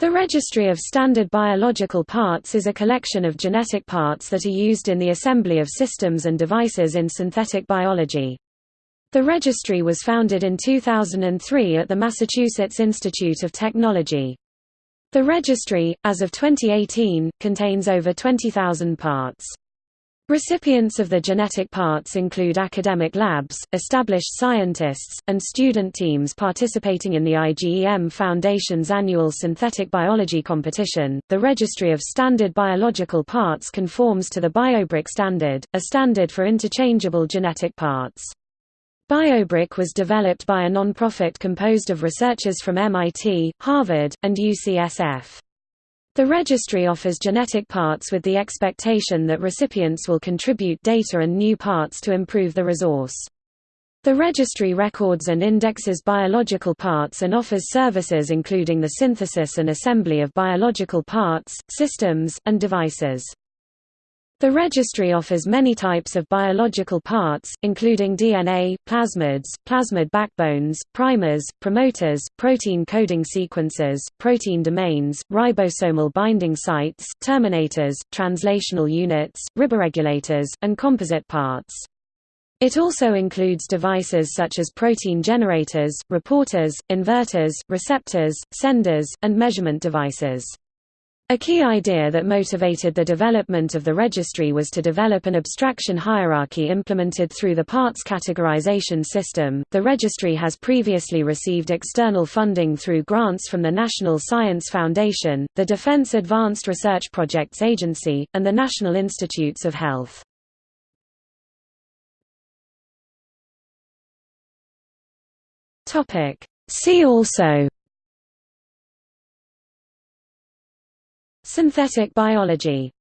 The Registry of Standard Biological Parts is a collection of genetic parts that are used in the assembly of systems and devices in synthetic biology. The registry was founded in 2003 at the Massachusetts Institute of Technology. The registry, as of 2018, contains over 20,000 parts. Recipients of the genetic parts include academic labs, established scientists, and student teams participating in the IGEM Foundation's annual synthetic biology competition. The Registry of Standard Biological Parts conforms to the BioBrick standard, a standard for interchangeable genetic parts. BioBrick was developed by a non-profit composed of researchers from MIT, Harvard, and UCSF. The registry offers genetic parts with the expectation that recipients will contribute data and new parts to improve the resource. The registry records and indexes biological parts and offers services including the synthesis and assembly of biological parts, systems, and devices. The registry offers many types of biological parts, including DNA, plasmids, plasmid backbones, primers, promoters, protein coding sequences, protein domains, ribosomal binding sites, terminators, translational units, riboregulators, and composite parts. It also includes devices such as protein generators, reporters, inverters, receptors, senders, and measurement devices. A key idea that motivated the development of the registry was to develop an abstraction hierarchy implemented through the parts categorization system. The registry has previously received external funding through grants from the National Science Foundation, the Defense Advanced Research Projects Agency, and the National Institutes of Health. Topic: See also Synthetic biology